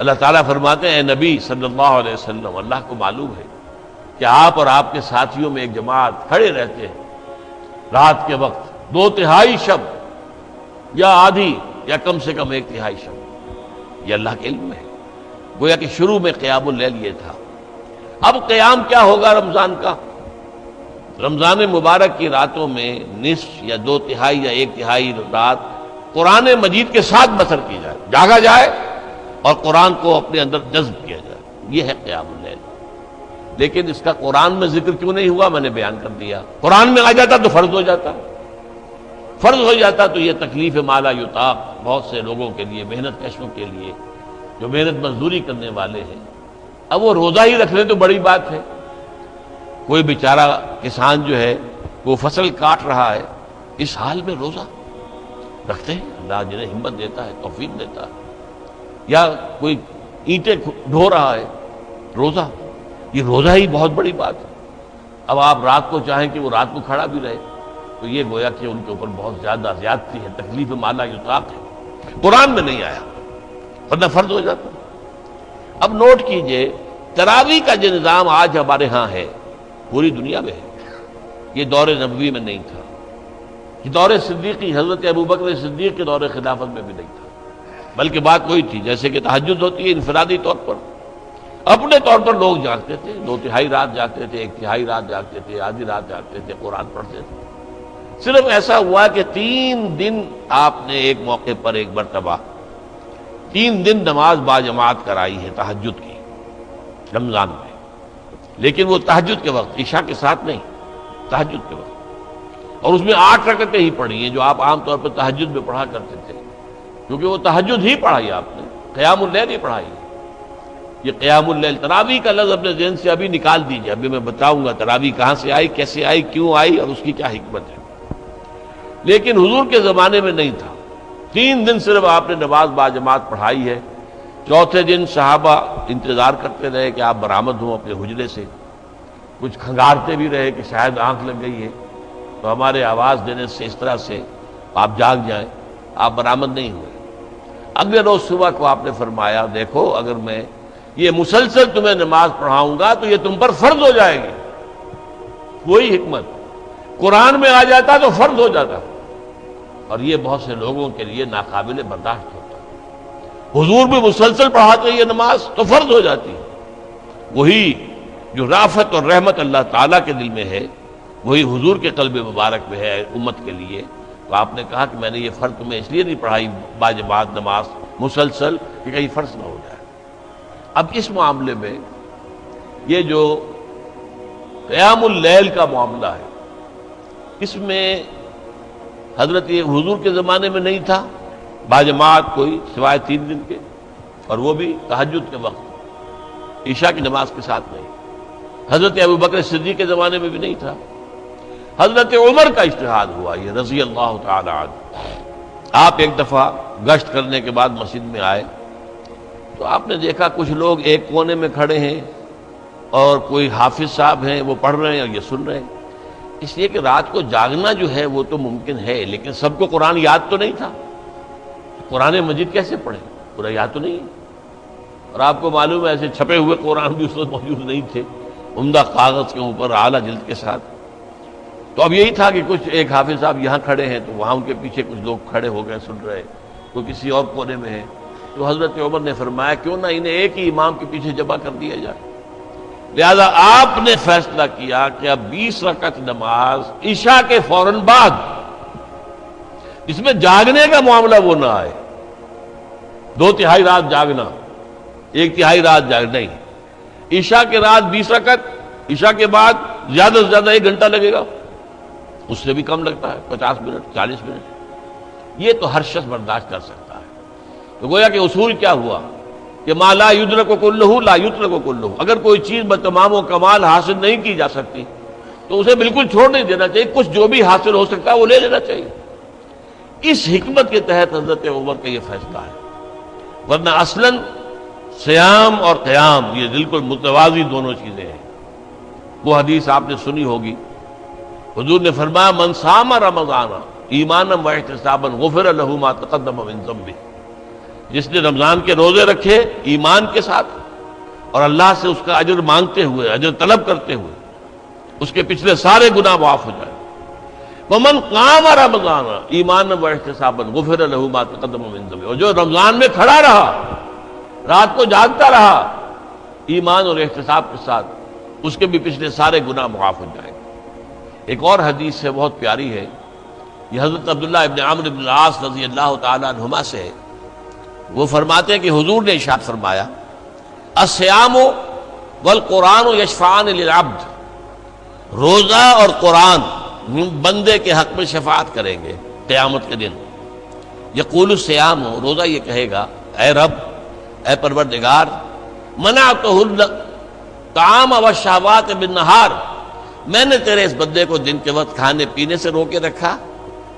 اللہ تعالیٰ فرماتے ہیں نبی صلی اللہ علیہ وسلم، اللہ کو معلوم ہے کہ آپ اور آپ کے ساتھیوں میں ایک جماعت کھڑے رہتے ہیں۔ رات کے وقت دو تہائی شب، یا آدھی، یا کم سے کم ایک تہائی شب۔ یہ اللہ کے علم ہے۔ گویا کہ شروع میں قیام اللیل یہ تھا۔ اب قیام کیا ہوگا رمضان کا؟ رمضان مبارک کی راتوں میں نصف یا دو تہائی یا ایک تہائی رات قرآن مجید کے ساتھ بسر کی جائے۔ جاگا جائے۔ اور قرآن کو اپنے اندر جذب کیا جائے۔ یہ ہے قیام اللیل۔ لیکن اس کا قرآن میں ذکر کیوں نہیں ہوا؟ میں نے بیان کر دیا۔ قرآن میں آ جاتا تو فرض ہو جاتا۔ فرض ہو جاتا تو یہ تکلیف مالا یوتاق بہت سے لوگوں کے لیے، محنت کشوں کے لیے، جو محنت مزدوری کرنے والے ہیں۔ اب وہ روزہ ہی رکھ لیں تو بڑی بات ہے۔ کوئی بیچارہ کسان جو ہے، وہ فصل کاٹ رہا ہے، اس حال میں روزہ رکھتے ہیں۔ اللہ جنہیں ہمت دیتا ہے، توفیق دیتا ہے۔ یا کوئی اینٹیں ڈھو رہا ہے، روزہ۔ یہ روزہ ہی بہت بڑی بات ہے۔ اب آپ رات کو چاہیں کہ وہ رات کو کھڑا بھی رہے، تو یہ گویا کہ ان کے اوپر بہت زیادہ زیادتی ہے، تکلیف مالا یوتاق ہے۔ قرآن میں نہیں آیا، ورنہ فرض ہو جاتا۔ اب نوٹ کیجیے، تراوی کا جو نظام آج ہمارے ہاں ہے، پوری دنیا میں ہے۔ یہ دور نبوی میں نہیں تھا۔ یہ دور صدیقی حضرت ابو بکر صدیق کے دور خلافت میں بھی نہیں تھا۔ بلکہ بات وہی تھی، جیسے کہ تحجد ہوتی ہے انفرادی طور پر۔ اپنے طور پر لوگ جاگتے تھے، دو تہائی رات جاگتے تھے، ایک تہائی رات جاگتے تھے، آدھی رات جاگتے تھے، قرآن پڑھتے تھے۔ صرف ایسا ہوا کہ تین دن آپ نے ایک موقع پر ایک مرتبہ تین دن نماز با جماعت کرائی ہے تحجد کی، رمضان میں۔ لیکن وہ تحجد کے وقت، عشاء کے ساتھ نہیں تحجد کے وقت۔ اور اس میں آٹھ رکعتیں ہی پڑھی ہیں جو آپ عام طور پر تحجد میں پڑھا کرتے تھے۔ کیونکہ وہ تحجد ہی پڑھائی آپ نے، قیام اللیل ہی پڑھائی یہ قیام اللیل تراوی کا لفظ اپنے ذہن سے ابھی نکال دیجیے ابھی میں بتاؤں گا تراوی کہاں سے آئی، کیسے آئی، کیوں آئی اور اس کی کیا حکمت ہے۔ لیکن حضور کے زمانے میں نہیں تھا۔ تین دن صرف آپ نے نماز با جماعت پڑھائی ہے۔ چوتھے دن صحابہ انتظار کرتے رہے کہ آپ برآمد ہوں اپنے حجرے سے۔ کچھ کھنگارتے بھی رہے کہ شاید آنکھ لگ گئی ہے۔ تو ہمارے آواز دینے سے اس طرح سے آپ جاگ جائیں، آپ برآمد نہیں ہوئے۔ اگلے روز صبح کو آپ نے فرمایا، دیکھو، اگر میں یہ مسلسل تمہیں نماز پڑھاؤں گا تو یہ تم پر فرض ہو جائے گی۔ کوئی حکمت۔ قرآن میں آ جاتا تو فرض ہو جاتا۔ اور یہ بہت سے لوگوں کے لیے ناقابل برداشت ہوتا۔ حضور بھی مسلسل پڑھاتے یہ نماز تو فرض ہو جاتی۔ وہی جو رافت اور رحمت اللہ تعالیٰ کے دل میں ہے، وہی حضور کے قلب مبارک میں ہے، امت کے لیے۔ تو آپ نے کہا کہ میں نے یہ فرض تمہیں اس لیے نہیں پڑھائی باجباد نماز مسلسل کہ کہیں فرض نہ ہو جائے۔ اب اس معاملے میں یہ جو قیام اللیل کا معاملہ ہے، اس میں حضرت یہ حضور کے زمانے میں نہیں تھا باجماعت کوئی سوائے تین دن کے، اور وہ بھی تحجد کے وقت، عشاء کی نماز کے ساتھ نہیں۔ حضرت ابو بکر صدیق کے زمانے میں بھی نہیں تھا۔ حضرت عمر کا اشتہاد ہوا یہ رضی اللہ تعالی عنہ۔ آپ ایک دفعہ گشت کرنے کے بعد مسجد میں آئے تو آپ نے دیکھا کچھ لوگ ایک کونے میں کھڑے ہیں اور کوئی حافظ صاحب ہیں، وہ پڑھ رہے ہیں اور یہ سن رہے ہیں۔ اس لیے کہ رات کو جاگنا جو ہے وہ تو ممکن ہے، لیکن سب کو قرآن یاد تو نہیں تھا۔ قرآن مجید کیسے پڑھے؟ پورا یاد تو نہیں اور آپ کو معلوم ہے ایسے چھپے ہوئے قرآن بھی اس وقت موجود نہیں تھے۔ عمدہ کاغذ کے اوپر اعلیٰ جلد کے ساتھ۔ تو اب یہی تھا کہ کچھ ایک حافظ صاحب یہاں کھڑے ہیں تو وہاں ان کے پیچھے کچھ لوگ کھڑے ہو گئے، سن رہے کوئی کسی اور کونے میں ہے۔ تو حضرت عمر نے فرمایا، کیوں نہ انہیں ایک ہی امام کے پیچھے جمع کر دیا جائے؟ لہذا آپ نے فیصلہ کیا کہ اب بیس رکعت نماز عشاء کے فوراً بعد اس میں جاگنے کا معاملہ وہ نہ آئے۔ دو تہائی رات جاگنا، ایک تہائی رات جاگ، نہیں۔ عشاء کے رات بیس رکعت، عشاء کے بعد زیادہ سے زیادہ ایک گھنٹہ لگے گا۔ اس سے بھی کم لگتا ہے، پچاس منٹ، چالیس منٹ۔ یہ تو ہر شخص برداشت کر سکتا ہے۔ تو گویا کہ اصول کیا ہوا؟ کہ ماں لا یدر کو کل لا یدر کو کل اگر کوئی چیز بتمام و کمال حاصل نہیں کی جا سکتی، تو اسے بالکل چھوڑ نہیں دینا چاہیے۔ کچھ جو بھی حاصل ہو سکتا ہے، وہ لے لینا چاہیے۔ اس حکمت کے تحت حضرت عمر کا یہ فیصلہ ہے۔ ورنہ اصلاً سیام اور قیام، یہ بالکل متوازی دونوں چیزیں ہیں۔ وہ حدیث آپ نے سنی ہوگی۔ حضور نے فرمایا منسام رمضان ایمانم و احتسابن غفر ما تقدم من ذنبه. جس نے رمضان کے روزے رکھے ایمان کے ساتھ اور اللہ سے اس کا اجر مانگتے ہوئے، اجر طلب کرتے ہوئے اس کے پچھلے سارے گناہ معاف ہو جائے. ممن کام رمضان ایمان و احتساب غفر قدم اور جو رمضان میں کھڑا رہا، رات کو جاگتا رہا، ایمان اور احتساب کے ساتھ اس کے بھی پچھلے سارے گناہ معاف ہو جائیں گے. ایک اور حدیث ہے، بہت پیاری ہے۔ یہ حضرت عبداللہ ابن عامر ابن العاص رضی اللہ تعالیٰ عنہما سے ہے۔ وہ فرماتے ہیں کہ حضور نے اشاد فرمایا اسیام والقرآن و یشفان للعبد۔ روزہ اور قرآن بندے کے حق میں شفاعت کریں گے قیامت کے دن۔ یقول السیام ہو روزہ یہ کہے گا، اے رب، اے پروردگار منع تو کام و شہوات بن نہار میں نے تیرے اس بندے کو دن کے وقت کھانے پینے سے روکے رکھا،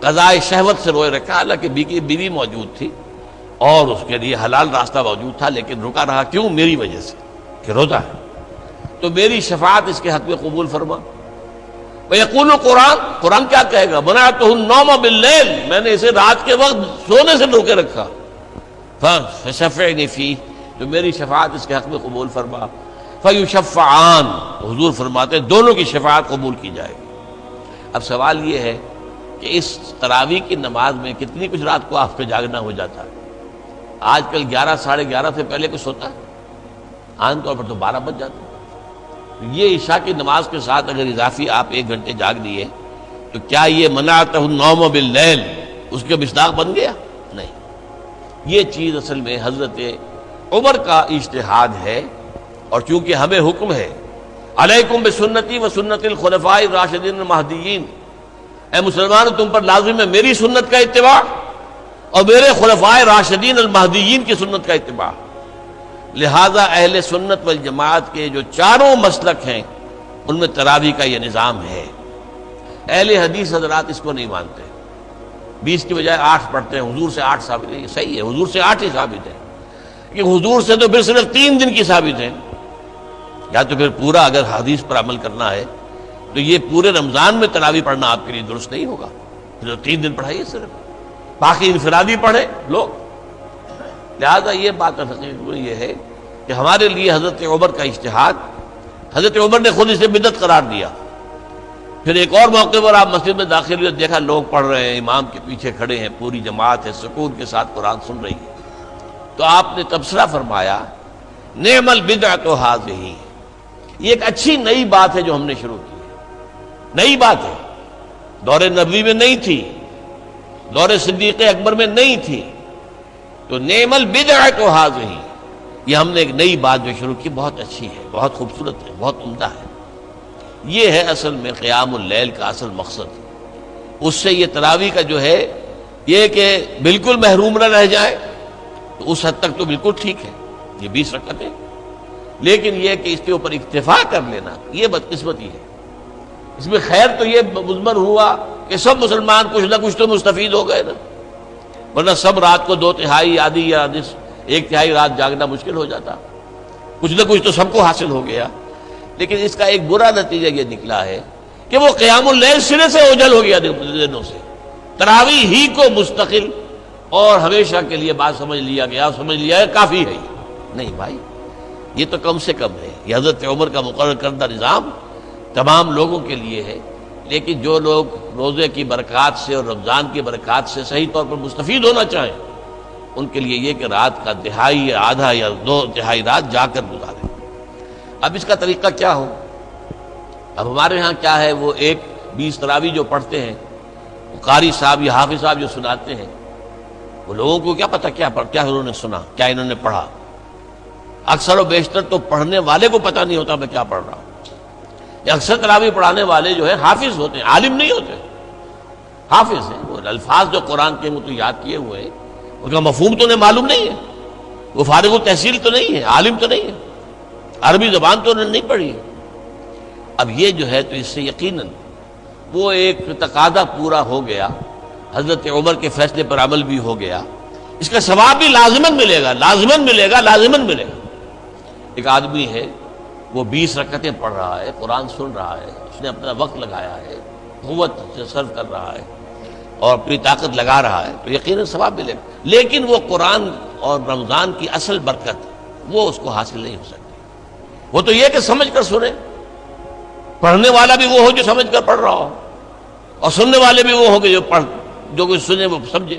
قضائے شہوت سے روئے رکھا، حالانکہ بیوی بی موجود تھی اور اس کے لیے حلال راستہ موجود تھا، لیکن رکا رہا کیوں؟ میری وجہ سے کہ روزہ ہے۔ تو میری شفاعت اس کے حق میں قبول فرما۔ یقول قرآن قرآن کیا کہے گا؟ بنا تو نوم باللیل، میں نے اسے رات کے وقت سونے سے روکے رکھا۔ فی، تو میری شفاعت اس کے حق میں قبول فرما۔ فیو شفعان حضور فرماتے دونوں کی شفاعت قبول کی جائے گی۔ اب سوال یہ ہے کہ اس تراوی کی نماز میں کتنی کچھ رات کو آپ کو جاگنا ہو جاتا ہے؟ آج کل گیارہ ساڑھے گیارہ سے پہلے کچھ ہوتا ہے؟ عام طور پر تو بارہ بج جاتے یہ عشاء کی نماز کے ساتھ اگر اضافی آپ ایک گھنٹے جاگ دیے، تو کیا یہ مناتا ہوں نوم باللیل اس کے مصداق بن گیا؟ نہیں۔ یہ چیز اصل میں حضرت عمر کا اشتہاد ہے۔ اور چونکہ ہمیں حکم ہے، علیکم بسنتی و سنت الخلفاء راشدین المہدیین۔ اے مسلمان، تم پر لازم ہے میری سنت کا اتباع اور میرے خلفائے راشدین المہدیین کی سنت کا اتباع۔ لہذا اہل سنت والجماعت کے جو چاروں مسلک ہیں، ان میں تراوی کا یہ نظام ہے۔ اہل حدیث حضرات اس کو نہیں مانتے۔ بیس کی بجائے آٹھ پڑھتے ہیں، حضور سے آٹھ ثابت ہے یہ صحیح ہے، حضور سے آٹھ ہی ثابت ہے کہ حضور سے تو پھر صرف تین دن کی ثابت ہے یا تو پھر پورا اگر حدیث پر عمل کرنا ہے، تو یہ پورے رمضان میں تراوی پڑھنا آپ کے لیے درست نہیں ہوگا۔ پھر تین دن پڑھائیے صرف۔ باقی انفرادی پڑھے لوگ۔ لہذا یہ بات یہ ہے کہ ہمارے لیے حضرت عمر کا اشتہاد حضرت عمر نے خود اسے بدت قرار دیا۔ پھر ایک اور موقع پر آپ مسجد میں داخل ہوئے، دیکھا لوگ پڑھ رہے ہیں، امام کے پیچھے کھڑے ہیں، پوری جماعت ہے، سکون کے ساتھ قرآن سن رہی ہے۔ تو آپ نے تبصرہ فرمایا نعم البدع تو حاض ہی یہ ایک اچھی نئی بات ہے جو ہم نے شروع کی نئی بات ہے۔ دور نبوی میں نہیں تھی۔ دور صدیق اکبر میں نہیں تھی۔ تو نعم البدع تو حاض ہی یہ ہم نے ایک نئی بات جو شروع کی، بہت اچھی ہے، بہت خوبصورت ہے، بہت عمدہ ہے۔ یہ ہے اصل میں قیام اللیل کا اصل مقصد۔ اس سے یہ تراوی کا جو ہے، یہ کہ بالکل محروم نہ رہ جائے۔ تو اس حد تک تو بالکل ٹھیک ہے۔ یہ بیس رکعتیں۔ لیکن یہ کہ اس کے اوپر اکتفا کر لینا، یہ بدقسمتی ہے۔ اس میں خیر تو یہ مزمر ہوا کہ سب مسلمان کچھ نہ کچھ تو مستفید ہو گئے نا۔ ورنہ سب رات کو دو تہائی آدھی یا ایک تہائی رات جاگنا مشکل ہو جاتا۔ کچھ نہ کچھ تو سب کو حاصل ہو گیا۔ لیکن اس کا ایک برا نتیجہ یہ نکلا ہے کہ وہ قیام اللیل سرے سے اوجل ہو گیا دنوں سے۔ تراوی ہی کو مستقل اور ہمیشہ کے لیے بات سمجھ لیا گیا، سمجھ لیا ہے، کافی ہے۔ نہیں بھائی یہ تو کم سے کم ہے یہ حضرت عمر کا مقرر کردہ نظام تمام لوگوں کے لیے ہے، لیکن جو لوگ روزے کی برکات سے اور رمضان کی برکات سے صحیح طور پر مستفید ہونا چاہیں، ان کے لیے یہ کہ رات کا دہائی یا آدھا یا دو دہائی رات جا کر گزارے۔ اب اس کا طریقہ کیا ہو؟ اب ہمارے ہاں کیا ہے؟ وہ ایک بیس تراوی جو پڑھتے ہیں وہ قاری صاحب یا حافظ صاحب جو سناتے ہیں، وہ لوگوں کو کیا پتا کیا کیا انہوں نے سنا، کیا انہوں نے پڑھا؟ اکثر و بیشتر تو پڑھنے والے کو پتہ نہیں ہوتا میں کیا پڑھ رہا ہوں۔ اکثر تراوی پڑھانے والے جو ہے حافظ ہوتے ہیں، عالم نہیں ہوتے۔ حافظ ہیں۔ وہ الفاظ جو قرآن کے مت یاد کیے ہوئے ہیں۔ ان کا مفہوم تو انہیں معلوم نہیں ہے۔ وہ فارغ و تحصیل تو نہیں ہے، عالم تو نہیں ہے۔ عربی زبان تو انہوں نے نہیں پڑھی۔ اب یہ جو ہے تو اس سے یقیناً وہ ایک تقاضا پورا ہو گیا۔ حضرت عمر کے فیصلے پر عمل بھی ہو گیا۔ اس کا ثواب بھی لازمن ملے گا لازمن ملے گا لازمن ملے گا۔ ایک آدمی ہے، وہ بیس رکعتیں پڑھ رہا ہے، قرآن سن رہا ہے، اس نے اپنا وقت لگایا ہے، قوت سے سرو کر رہا ہے اور اپنی طاقت لگا رہا ہے، تو یقیناً ثواب ملے لیکن وہ قرآن اور رمضان کی اصل برکت، وہ اس کو حاصل نہیں ہو سکتی۔ وہ تو یہ کہ سمجھ کر سنے پڑھنے والا بھی وہ ہو جو سمجھ کر پڑھ رہا ہو، اور سننے والے بھی وہ ہو کہ جو پڑھ جو کچھ سنے وہ سمجھے۔